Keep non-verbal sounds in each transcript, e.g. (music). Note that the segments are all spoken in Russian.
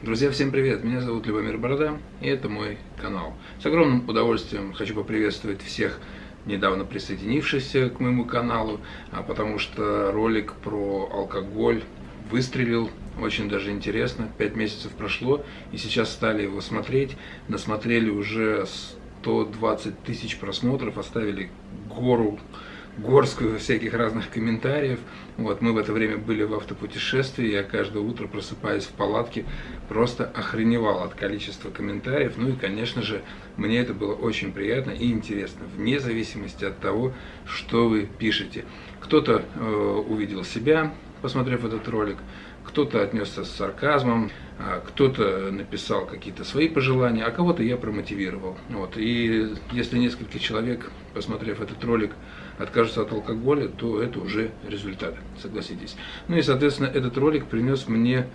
Друзья, всем привет! Меня зовут Любомир Борода, и это мой канал. С огромным удовольствием хочу поприветствовать всех недавно присоединившихся к моему каналу, а потому что ролик про алкоголь выстрелил, очень даже интересно. Пять месяцев прошло, и сейчас стали его смотреть. Насмотрели уже 120 тысяч просмотров, оставили гору горскую всяких разных комментариев. Вот, мы в это время были в автопутешествии, я каждое утро просыпаясь в палатке, просто охреневал от количества комментариев. Ну и, конечно же, мне это было очень приятно и интересно, вне зависимости от того, что вы пишете. Кто-то э, увидел себя, посмотрев этот ролик, кто-то отнесся с сарказмом, а кто-то написал какие-то свои пожелания, а кого-то я промотивировал. Вот. И если несколько человек, посмотрев этот ролик, откажутся от алкоголя, то это уже результат, согласитесь. Ну и, соответственно, этот ролик принес мне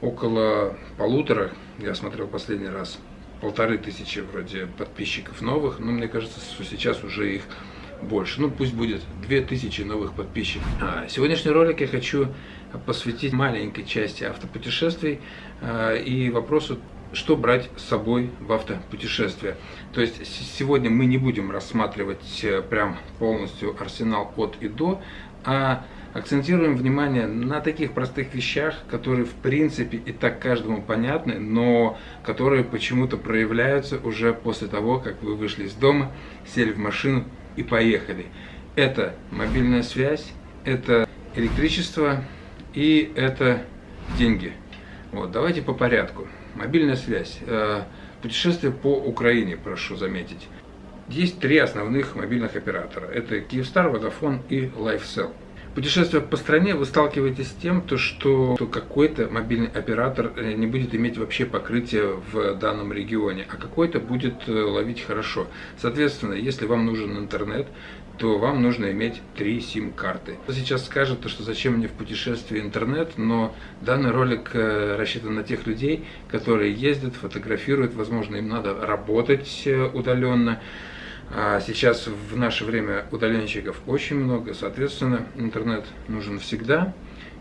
около полутора, я смотрел последний раз, полторы тысячи вроде подписчиков новых, но мне кажется, что сейчас уже их больше. Ну, пусть будет 2000 новых подписчиков. А, сегодняшний ролик я хочу посвятить маленькой части автопутешествий а, и вопросу, что брать с собой в автопутешествие. То есть сегодня мы не будем рассматривать э, прям полностью арсенал от и до, а акцентируем внимание на таких простых вещах, которые в принципе и так каждому понятны, но которые почему-то проявляются уже после того, как вы вышли из дома, сели в машину и поехали. Это мобильная связь, это электричество и это деньги. Вот, давайте по порядку. Мобильная связь. Э, путешествие по Украине, прошу заметить. Есть три основных мобильных оператора. Это Kyivstar, Vodafone и LifeCell. Путешествуя по стране, вы сталкиваетесь с тем, то, что какой-то мобильный оператор э, не будет иметь вообще покрытия в данном регионе, а какой-то будет э, ловить хорошо. Соответственно, если вам нужен интернет, то вам нужно иметь три сим-карты. Сейчас скажет, что зачем мне в путешествии интернет, но данный ролик э, рассчитан на тех людей, которые ездят, фотографируют, возможно, им надо работать удаленно. А сейчас в наше время удаленщиков очень много, соответственно, интернет нужен всегда.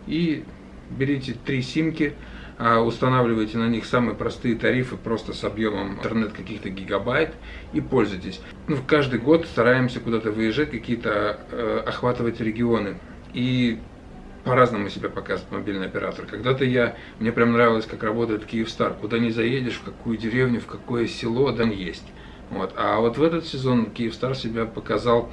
И берите три симки, а, устанавливайте на них самые простые тарифы, просто с объемом интернет каких-то гигабайт и пользуйтесь. Ну, каждый год стараемся куда-то выезжать, какие-то э, охватывать регионы. И по-разному себя показывает мобильный оператор. Когда-то я, мне прям нравилось, как работает Киевстар. Куда не заедешь, в какую деревню, в какое село, да есть. Вот. А вот в этот сезон Киевстар себя показал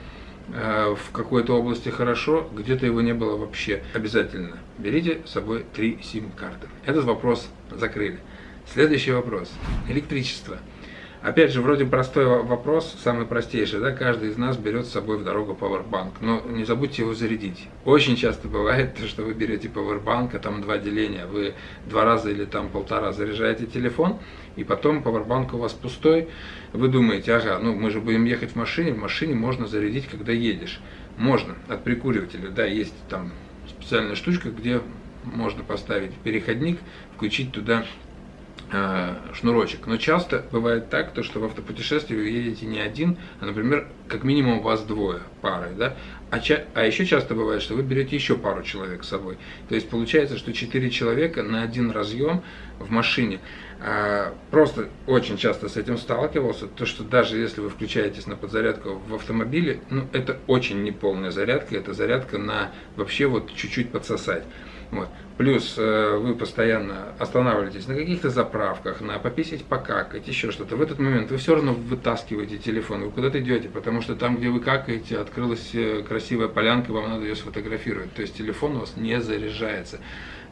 э, в какой-то области хорошо, где-то его не было вообще. Обязательно берите с собой три сим-карты. Этот вопрос закрыли. Следующий вопрос. Электричество. Опять же, вроде простой вопрос, самый простейший, да, каждый из нас берет с собой в дорогу пауэрбанк, но не забудьте его зарядить. Очень часто бывает, что вы берете пауэрбанк, а там два деления, вы два раза или там полтора заряжаете телефон, и потом пауэрбанк у вас пустой, вы думаете, ага, ну мы же будем ехать в машине, в машине можно зарядить, когда едешь. Можно, от прикуривателя, да, есть там специальная штучка, где можно поставить переходник, включить туда шнурочек. Но часто бывает так, то, что в автопутешествии вы едете не один, а, например, как минимум вас двое парой. Да? А, ча а еще часто бывает, что вы берете еще пару человек с собой. То есть получается, что четыре человека на один разъем в машине. А, просто очень часто с этим сталкивался, то что даже если вы включаетесь на подзарядку в автомобиле, ну это очень неполная зарядка, это зарядка на вообще вот чуть-чуть подсосать. Вот. Плюс э, вы постоянно останавливаетесь на каких-то заправках, на пописать, покакать, еще что-то. В этот момент вы все равно вытаскиваете телефон, вы куда-то идете, потому что там, где вы какаете, открылась э, красивая полянка, вам надо ее сфотографировать. То есть телефон у вас не заряжается.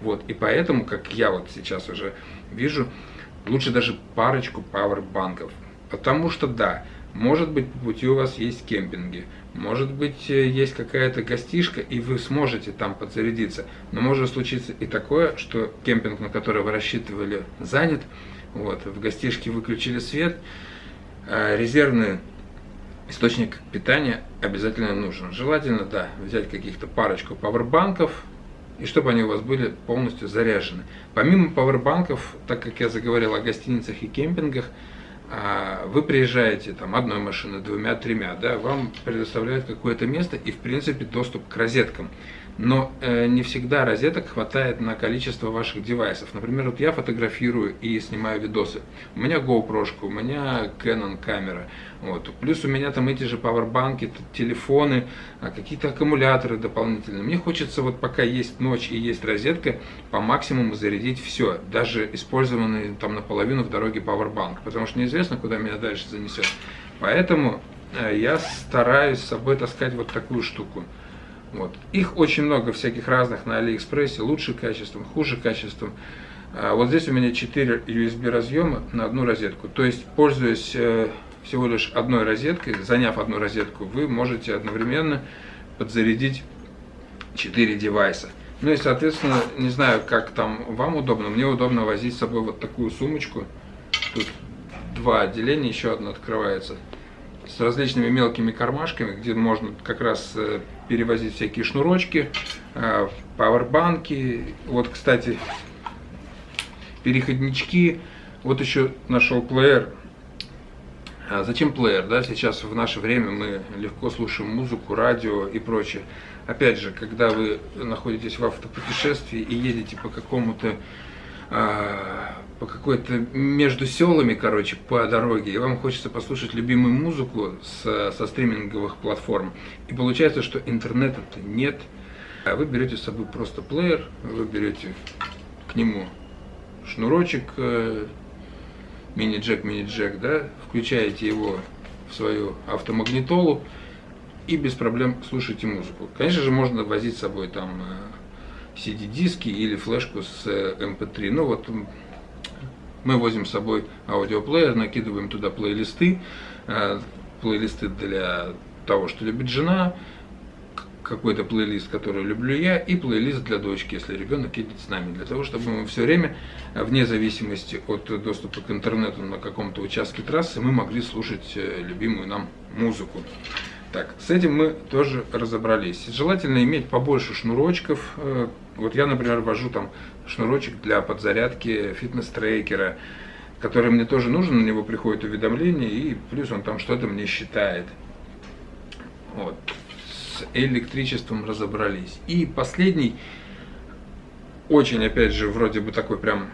Вот. И поэтому, как я вот сейчас уже вижу, лучше даже парочку пауэрбанков. Потому что, да, может быть, по пути у вас есть кемпинги, может быть, э, есть какая-то гостишка, и вы сможете там подзарядиться. Но может случиться и такое, что кемпинг, на который вы рассчитывали, занят. Вот, в гостишке выключили свет. А резервный источник питания обязательно нужен. Желательно, да, взять каких-то парочку пауэрбанков, и чтобы они у вас были полностью заряжены. Помимо пауэрбанков, так как я заговорил о гостиницах и кемпингах, а вы приезжаете там одной машиной, двумя, тремя, да, вам предоставляют какое-то место и, в принципе, доступ к розеткам. Но э, не всегда розеток хватает на количество ваших девайсов. Например, вот я фотографирую и снимаю видосы. У меня GoPro, у меня Canon камера. Вот. Плюс у меня там эти же пауэрбанки, телефоны, а, какие-то аккумуляторы дополнительные. Мне хочется вот пока есть ночь и есть розетка, по максимуму зарядить все. Даже использованный там наполовину в дороге пауэрбанк. Потому что неизвестно, куда меня дальше занесет. Поэтому э, я стараюсь с собой таскать вот такую штуку. Вот. Их очень много всяких разных на Алиэкспрессе, лучше качеством, хуже качеством. А вот здесь у меня 4 USB разъема на одну розетку. То есть, пользуясь э, всего лишь одной розеткой, заняв одну розетку, вы можете одновременно подзарядить 4 девайса. Ну и, соответственно, не знаю, как там вам удобно, мне удобно возить с собой вот такую сумочку. Тут два отделения, еще одно открывается с различными мелкими кармашками, где можно как раз э, перевозить всякие шнурочки, э, пауэрбанки. Вот, кстати, переходнички. Вот еще нашел плеер. А зачем плеер? Да? Сейчас в наше время мы легко слушаем музыку, радио и прочее. Опять же, когда вы находитесь в автопутешествии и едете по какому-то а, по какой-то между селами, короче, по дороге, и вам хочется послушать любимую музыку с, со стриминговых платформ, и получается, что интернета-то нет, а вы берете с собой просто плеер, вы берете к нему шнурочек, э, мини-джек, мини-джек, да, включаете его в свою автомагнитолу и без проблем слушаете музыку. Конечно же, можно возить с собой там CD-диски э, или флешку с MP3. Э, ну вот мы возим с собой аудиоплеер, накидываем туда плейлисты, э, плейлисты для того, что любит жена, какой-то плейлист, который люблю я, и плейлист для дочки, если ребенок едет с нами, для того, чтобы мы все время, э, вне зависимости от доступа к интернету на каком-то участке трассы, мы могли слушать э, любимую нам музыку. Так, с этим мы тоже разобрались. Желательно иметь побольше шнурочков. Вот я, например, вожу там шнурочек для подзарядки фитнес-трекера, который мне тоже нужен, на него приходит уведомление, и плюс он там что-то мне считает. Вот. С электричеством разобрались. И последний, очень, опять же, вроде бы такой прям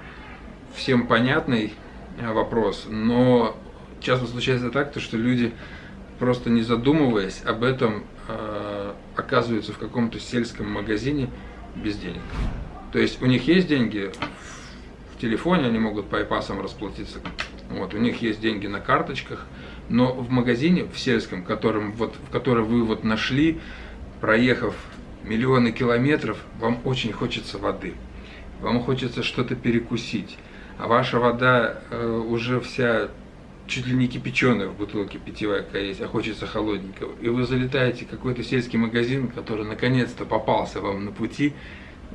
всем понятный э, вопрос, но часто случается так, то, что люди, просто не задумываясь об этом, э, оказываются в каком-то сельском магазине без денег. То есть у них есть деньги в телефоне, они могут по айпасам расплатиться. Вот, у них есть деньги на карточках, но в магазине, в сельском, которым, вот, в который вы вот нашли, проехав миллионы километров, вам очень хочется воды. Вам хочется что-то перекусить. А ваша вода э, уже вся чуть ли не кипяченая в бутылке питьевая какая есть, а хочется холодненького. И вы залетаете в какой-то сельский магазин, который наконец-то попался вам на пути,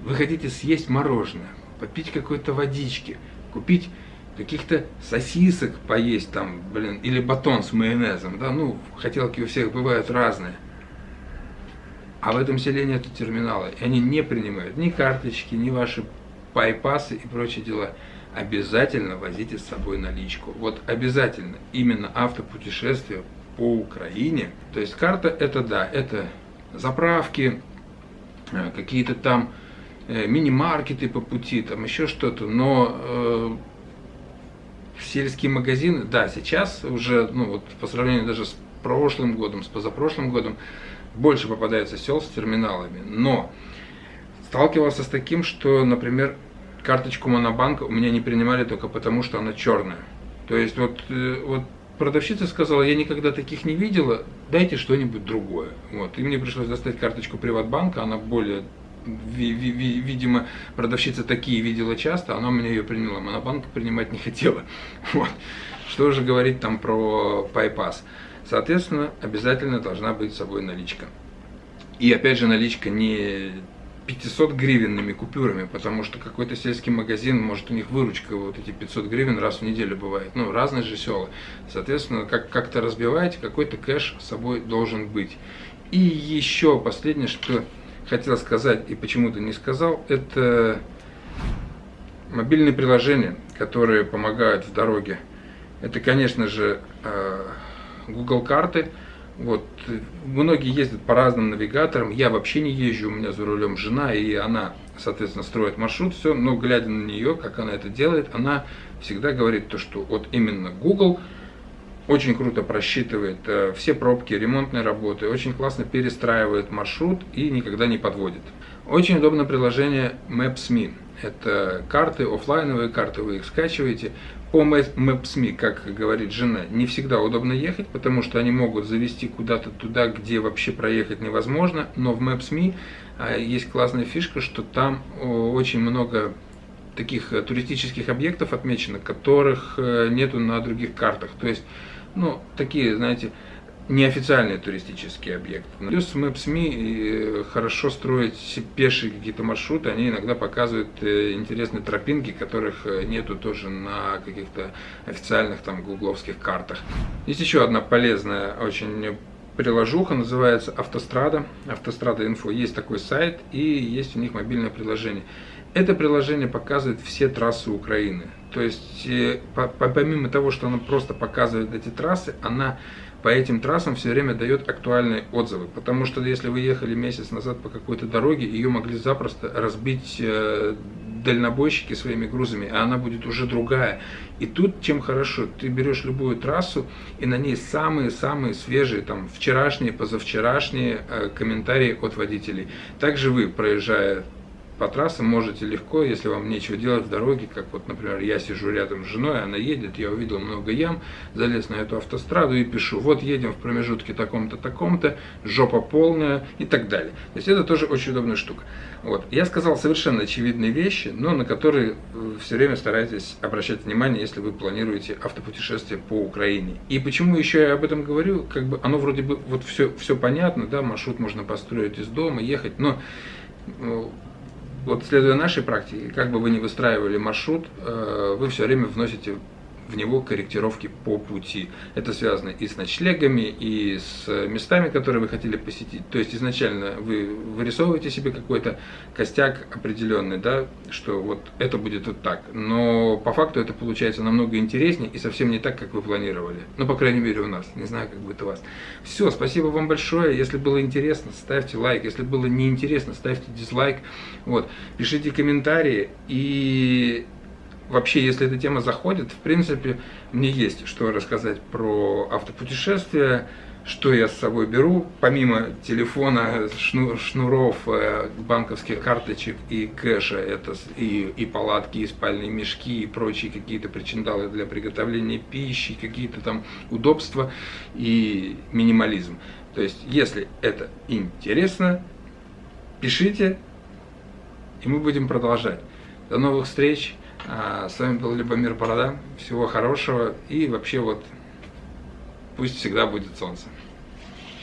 вы хотите съесть мороженое, попить какой-то водички, купить каких-то сосисок поесть там, блин, или батон с майонезом, да, ну, хотелки у всех бывают разные. А в этом селе нет терминала, и они не принимают ни карточки, ни ваши пайпасы и прочие дела. Обязательно возите с собой наличку. Вот обязательно именно автопутешествие по Украине. То есть карта это да, это заправки, э, какие-то там мини-маркеты по пути, там еще что-то, но э, сельские магазины, да, сейчас уже, ну вот по сравнению даже с прошлым годом, с позапрошлым годом, больше попадается сел с терминалами, но сталкивался с таким, что, например, карточку Монобанка у меня не принимали только потому, что она черная. То есть вот, э, вот продавщица сказала, я никогда таких не видела, дайте что-нибудь другое. Вот. И мне пришлось достать карточку Приватбанка, она более видимо, продавщица такие видела часто, она у меня ее приняла, монобанк принимать не хотела. (laughs) Вот. Что же говорить там про пайпас? Соответственно, обязательно должна быть с собой наличка. И опять же, наличка не 500 гривенными купюрами, потому что какой-то сельский магазин, может у них выручка вот эти 500 гривен раз в неделю бывает. Ну, разные же села. Соответственно, как- как-то разбиваете, какой-то кэш с собой должен быть. И еще последнее, что хотел сказать и почему-то не сказал, это мобильные приложения, которые помогают в дороге. Это, конечно же, э, Google карты, Вот, многие ездят по разным навигаторам, я вообще не езжу, у меня за рулем жена, и она, соответственно, строит маршрут, все, но глядя на нее, как она это делает, она всегда говорит то, что вот именно Google очень круто просчитывает э, все пробки, ремонтные работы, очень классно перестраивает маршрут и никогда не подводит. Очень удобное приложение Maps.me. Это карты, офлайновые карты, вы их скачиваете. По Maps.me, как говорит жена, не всегда удобно ехать, потому что они могут завести куда-то туда, где вообще проехать невозможно. Но в Maps.me а, есть классная фишка, что там очень много таких э, туристических объектов отмечено, которых э, нету на других картах. То есть, ну, такие, знаете, неофициальные туристические объекты. Плюс Maps.me хорошо строить пешие какие-то маршруты, они иногда показывают э, интересные тропинки, которых э, нету тоже на каких-то официальных там гугловских картах. Есть еще одна полезная очень приложуха, называется Автострада. Автострада Инфо. Есть такой сайт и есть у них мобильное приложение. Это приложение показывает все трассы Украины. То есть, э, помимо того, что оно просто показывает эти трассы, она по этим трассам все время дает актуальные отзывы. Потому что если вы ехали месяц назад по какой-то дороге, ее могли запросто разбить э, дальнобойщики своими грузами, а она будет уже другая. И тут чем хорошо, ты берешь любую трассу, и на ней самые-самые свежие, там, вчерашние, позавчерашние э, комментарии от водителей. Также вы, проезжая по трассам можете легко, если вам нечего делать в дороге, как вот, например, я сижу рядом с женой, она едет, я увидел много ям, залез на эту автостраду и пишу, вот едем в промежутке таком-то, таком-то, жопа полная и так далее. То есть это тоже очень удобная штука. Вот. Я сказал совершенно очевидные вещи, но на которые все время старайтесь обращать внимание, если вы планируете автопутешествие по Украине. И почему еще я об этом говорю, как бы оно вроде бы вот все, все понятно, да, маршрут можно построить из дома, ехать, но ну, вот следуя нашей практике, как бы вы ни выстраивали маршрут, э, вы все время вносите в него корректировки по пути. Это связано и с ночлегами, и с местами, которые вы хотели посетить. То есть изначально вы вырисовываете себе какой-то костяк определенный, да, что вот это будет вот так. Но по факту это получается намного интереснее и совсем не так, как вы планировали. Ну, по крайней мере, у нас. Не знаю, как будет у вас. Все, спасибо вам большое. Если было интересно, ставьте лайк. Если было неинтересно, ставьте дизлайк. Вот. Пишите комментарии и вообще, если эта тема заходит, в принципе, мне есть что рассказать про автопутешествия, что я с собой беру, помимо телефона, шнуров, э, банковских карточек и кэша, это и, и палатки, и спальные мешки, и прочие какие-то причиндалы для приготовления пищи, какие-то там удобства и минимализм. То есть, если это интересно, пишите, и мы будем продолжать. До новых встреч! А, с вами был Любомир Борода. Всего хорошего и вообще вот пусть всегда будет солнце.